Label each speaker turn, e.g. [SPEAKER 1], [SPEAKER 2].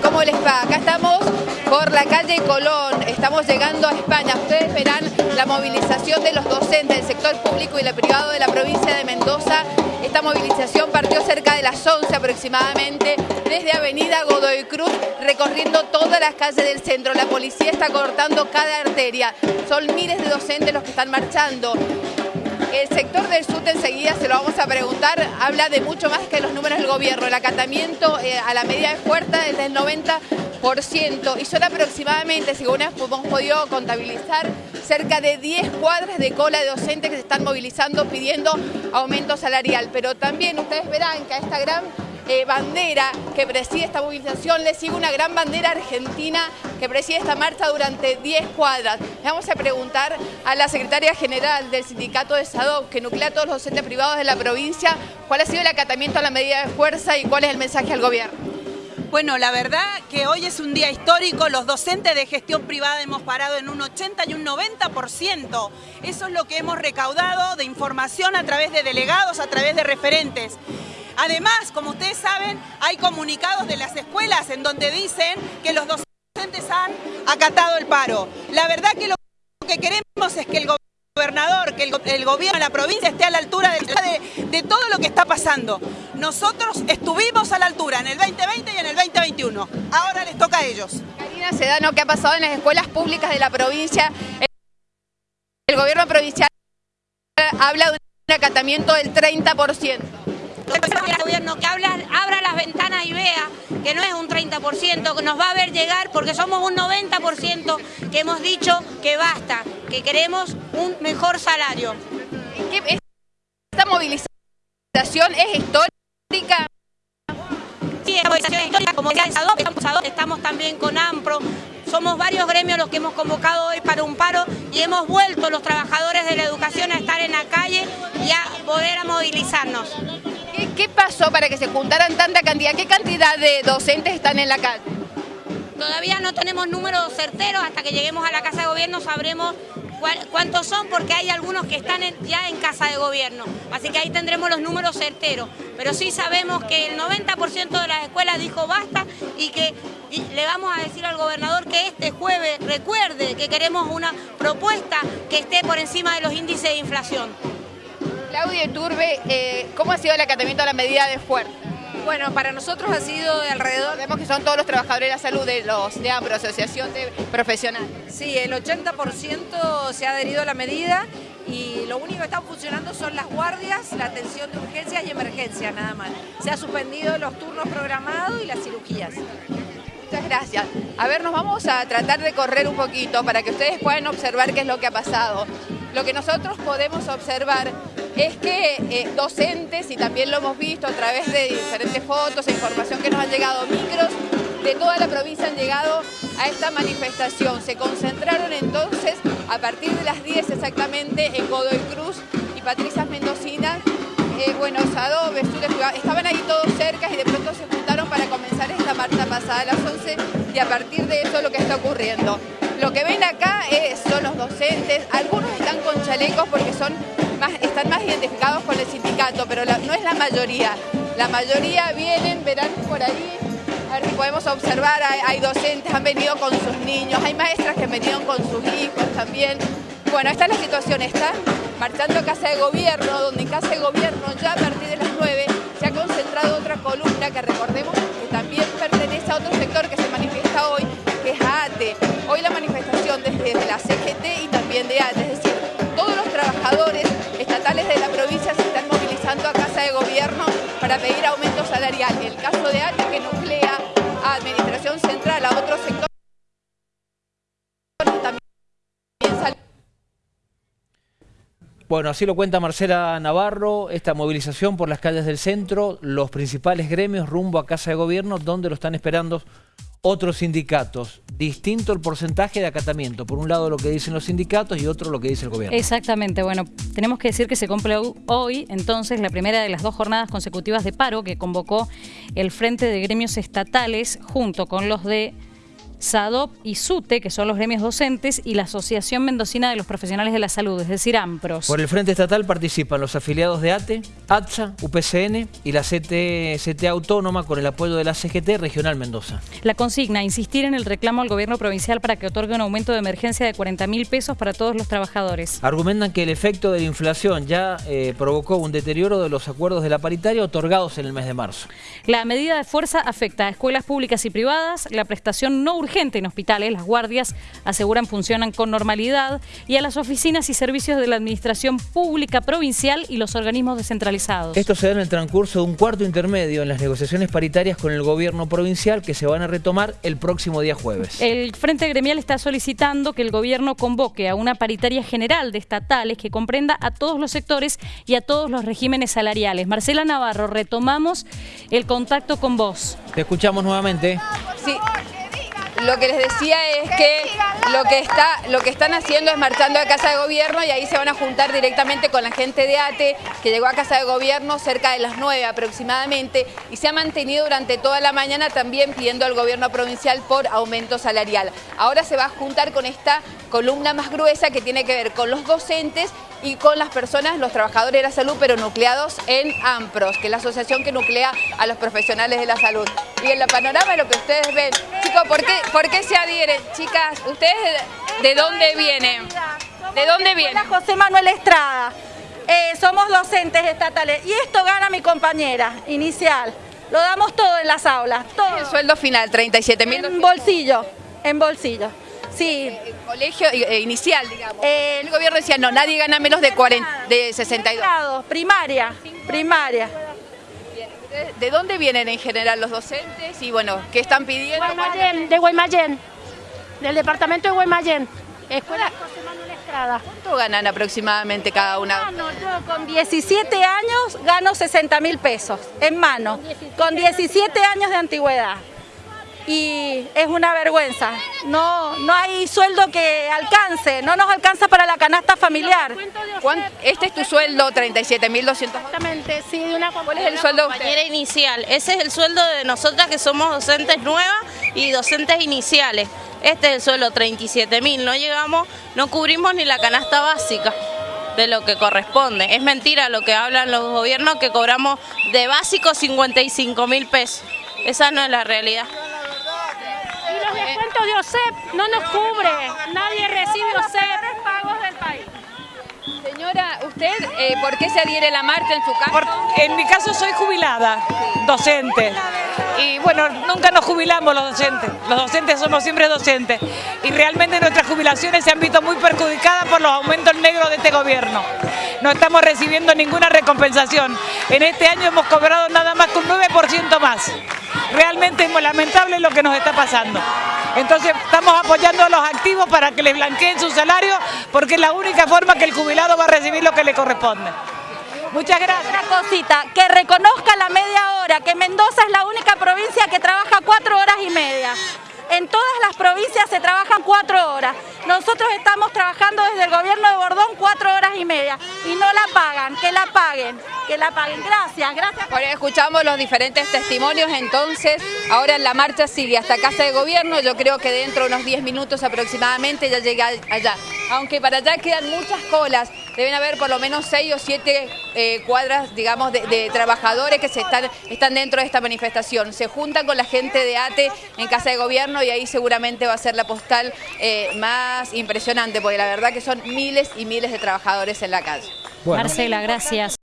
[SPEAKER 1] ¿cómo les va? Acá estamos por la calle Colón, estamos llegando a España. Ustedes verán la movilización de los docentes del sector público y el privado de la provincia de Mendoza. Esta movilización partió cerca de las 11 aproximadamente, desde Avenida Godoy Cruz, recorriendo todas las calles del centro. La policía está cortando cada arteria. Son miles de docentes los que están marchando. El sector del sur enseguida se lo vamos a preguntar, habla de mucho más que los números del gobierno. El acatamiento eh, a la medida de fuerza es del 90% y son aproximadamente, según hemos podido contabilizar, cerca de 10 cuadras de cola de docentes que se están movilizando pidiendo aumento salarial. Pero también ustedes verán que a esta gran eh, bandera que preside esta movilización, le sigue una gran bandera argentina que preside esta marcha durante 10 cuadras. Vamos a preguntar a la secretaria general del sindicato de SADOC, que nuclea a todos los docentes privados de la provincia, cuál ha sido el acatamiento a la medida de fuerza y cuál es el mensaje al gobierno.
[SPEAKER 2] Bueno, la verdad que hoy es un día histórico, los docentes de gestión privada hemos parado en un 80 y un 90%. Eso es lo que hemos recaudado de información a través de delegados, a través de referentes. Además, como ustedes saben, hay comunicados de las escuelas en donde dicen que los docentes han acatado el paro. La verdad que lo que queremos es que el gobernador, que el, gobierno de la provincia esté a la altura de, de, todo lo que está pasando. Nosotros estuvimos a la altura en el 2020 y en el 2021. Ahora les toca a ellos.
[SPEAKER 1] Karina Sedano, ¿qué ha pasado en las escuelas públicas de la provincia? El gobierno provincial habla de un acatamiento del 30%
[SPEAKER 3] el gobierno que abra las ventanas y vea que no es un 30%, que nos va a ver llegar porque somos un 90% que hemos dicho que basta, que queremos un mejor salario.
[SPEAKER 1] ¿Esta movilización es histórica?
[SPEAKER 3] Sí, es movilización histórica, como decía estamos también con AMPRO, somos varios gremios los que hemos convocado hoy para un paro y hemos vuelto los trabajadores de la educación a estar en la calle y a poder a movilizarnos.
[SPEAKER 1] ¿Qué, pasó para que se juntaran tanta cantidad? ¿Qué cantidad de docentes están en la calle?
[SPEAKER 3] Todavía no tenemos números certeros, hasta que lleguemos a la Casa de Gobierno sabremos cuántos son, porque hay algunos que están ya en Casa de Gobierno, así que ahí tendremos los números certeros. Pero sí sabemos que el 90% de las escuelas dijo basta y que le vamos a decir al gobernador que este jueves recuerde que queremos una propuesta que esté por encima de los índices de inflación.
[SPEAKER 1] Claudia Turbe, eh, ¿cómo ha sido el acatamiento a la medida de fuerza?
[SPEAKER 4] Bueno, para nosotros ha sido de alrededor...
[SPEAKER 1] Vemos que son todos los trabajadores de la salud de los de AMPRO, Asociación de Profesionales.
[SPEAKER 4] Sí, el 80% se ha adherido a la medida y lo único que están funcionando son las guardias, la atención de urgencias y emergencias, nada más. Se ha suspendido los turnos programados y las cirugías.
[SPEAKER 1] Muchas gracias. A ver, nos vamos a tratar de correr un poquito para que ustedes puedan observar qué es lo que ha pasado. Lo que nosotros podemos observar es que eh, docentes, y también lo hemos visto a través de diferentes fotos e información que nos han llegado, micros de toda la provincia han llegado a esta manifestación. Se concentraron entonces a partir de las 10 exactamente en Godoy Cruz y Patricia Mendocina, eh, Buenos Adobes, estaban ahí todos cerca y de pronto se juntaron para comenzar esta marcha pasada a las 11 y a partir de eso lo que está ocurriendo. Lo que ven acá es, son los docentes, algunos están con chalecos porque son están más identificados con el sindicato, pero no es la mayoría. La mayoría vienen, verán por ahí, a ver si podemos observar, hay, docentes, han venido con sus niños, hay maestras que han venido con sus hijos también. Bueno, esta es la situación, están marchando a Casa de Gobierno, donde en Casa de Gobierno ya a partir de las 9 se ha concentrado otra columna que recordemos que también pertenece a otro sector que se manifiesta hoy, que es ATE. Hoy la manifestación desde, desde la CGT y también de ATE, es decir, todos los trabajadores estatales de la provincia se están movilizando a Casa de Gobierno para pedir aumento salarial. El caso de ATE que nuclea a Administración Central, a otro sector,
[SPEAKER 5] Bueno, así lo cuenta Marcela Navarro, esta movilización por las calles del centro, los principales gremios rumbo a Casa de Gobierno, donde lo están esperando otros sindicatos. Distinto el porcentaje de acatamiento. Por un lado lo que dicen los sindicatos y otro lo que dice el gobierno.
[SPEAKER 6] Exactamente. Bueno, tenemos que decir que se cumple hoy entonces la primera de las dos jornadas consecutivas de paro que convocó el Frente de Gremios Estatales junto con los de SADOP y SUTE, que son los gremios docentes, y la Asociación Mendocina de los Profesionales de la Salud, es decir, AMPROS.
[SPEAKER 5] Por el Frente Estatal participan los afiliados de ATE, ATSA, UPCN y la CT, CTA Autónoma con el apoyo de la CGT Regional Mendoza.
[SPEAKER 6] La consigna, insistir en el reclamo al gobierno provincial para que otorgue un aumento de emergencia de 40 mil pesos para todos los trabajadores.
[SPEAKER 5] Argumentan que el efecto de la inflación ya eh, provocó un deterioro de los acuerdos de la paritaria otorgados en el mes de marzo.
[SPEAKER 6] La medida de fuerza afecta a escuelas públicas y privadas, la prestación no urgente en hospitales, las guardias aseguran funcionan con normalidad, y a las oficinas y servicios de la administración pública provincial y los organismos descentralizados.
[SPEAKER 5] Esto se da en el transcurso de un cuarto intermedio en las negociaciones paritarias con el gobierno provincial que se van a retomar el próximo día jueves.
[SPEAKER 6] El Frente Gremial está solicitando que el gobierno convoque a una paritaria general de estatales que comprenda a todos los sectores y a todos los regímenes salariales. Marcela Navarro, retomamos el contacto con vos.
[SPEAKER 5] Te escuchamos nuevamente.
[SPEAKER 1] Sí. Lo que les decía es que lo que, está, lo que están haciendo es marchando a Casa de Gobierno y ahí se van a juntar directamente con la gente de ATE que llegó a Casa de Gobierno cerca de las 9 aproximadamente y se ha mantenido durante toda la mañana también pidiendo al gobierno provincial por aumento salarial. Ahora se va a juntar con esta columna más gruesa que tiene que ver con los docentes y con las personas, los trabajadores de la salud, pero nucleados en AMPROS, que es la asociación que nuclea a los profesionales de la salud. Y en la panorama lo que ustedes ven, chicos, ¿por qué, ¿por qué se adhieren? Chicas, ¿ustedes de, de dónde vienen? ¿De dónde vienen?
[SPEAKER 7] José Manuel Estrada. Eh, somos docentes estatales y esto gana mi compañera inicial. Lo damos todo en las aulas, todo.
[SPEAKER 1] El sueldo final, 37 mil.
[SPEAKER 7] En bolsillo, en bolsillo. Sí.
[SPEAKER 1] El colegio eh, inicial, digamos. el gobierno decía, no, nadie gana menos de, 40, de 62.
[SPEAKER 7] Primaria, primaria.
[SPEAKER 1] ¿De dónde vienen en general los docentes y bueno, qué están pidiendo?
[SPEAKER 8] Guaymallén, de Guaymallén, del departamento de Guaymallén, Escuela José Manuel Estrada.
[SPEAKER 1] ¿Cuánto ganan aproximadamente cada una?
[SPEAKER 7] Mano, yo con 17 años gano 60 mil pesos en mano, con 17 años de antigüedad y es una vergüenza. No, no hay sueldo que alcance, no nos alcanza para la canasta familiar.
[SPEAKER 1] Este es tu sueldo, 37.200.
[SPEAKER 8] Exactamente, sí, de una
[SPEAKER 1] ¿Cuál es el sueldo
[SPEAKER 9] compañera inicial? Ese es el sueldo de nosotras que somos docentes nuevas y docentes iniciales. Este es el sueldo, 37.000. No llegamos, no cubrimos ni la canasta básica de lo que corresponde. Es mentira lo que hablan los gobiernos que cobramos de básico 55 mil pesos. Esa no es la realidad
[SPEAKER 8] de OSEP no nos cubre, nadie recibe OSEP. pagos del país.
[SPEAKER 1] Señora, ¿usted eh, por qué se adhiere la marcha en su caso?
[SPEAKER 10] en mi caso soy jubilada, docente. Y bueno, nunca nos jubilamos los docentes. Los docentes somos siempre docentes. Y realmente nuestras jubilaciones se han visto muy perjudicadas por los aumentos negros de este gobierno. No estamos recibiendo ninguna recompensación. En este año hemos cobrado nada más que un 9% más. Realmente es lamentable lo que nos está pasando. Entonces estamos apoyando a los activos para que les blanqueen su salario porque es la única forma que el jubilado va a recibir lo que le corresponde. Muchas gracias.
[SPEAKER 7] Una cosita, que reconozca la media hora, que Mendoza es la única provincia que trabaja cuatro horas y media. En todas las provincias se trabajan cuatro horas. Nosotros estamos trabajando desde el gobierno de Bordón cuatro y media y no la pagan, que la paguen, que la paguen. Gracias, gracias.
[SPEAKER 1] Bueno, escuchamos los diferentes testimonios, entonces ahora la marcha sigue hasta Casa de Gobierno, yo creo que dentro de unos 10 minutos aproximadamente ya llega allá. Aunque para allá quedan muchas colas, deben haber por lo menos seis o siete eh, cuadras, digamos, de, trabajadores que se están, están dentro de esta manifestación. Se juntan con la gente de ATE en Casa de Gobierno y ahí seguramente va a ser la postal eh, más impresionante, porque la verdad que son miles y miles de trabajadores en la calle.
[SPEAKER 6] Marcela, gracias.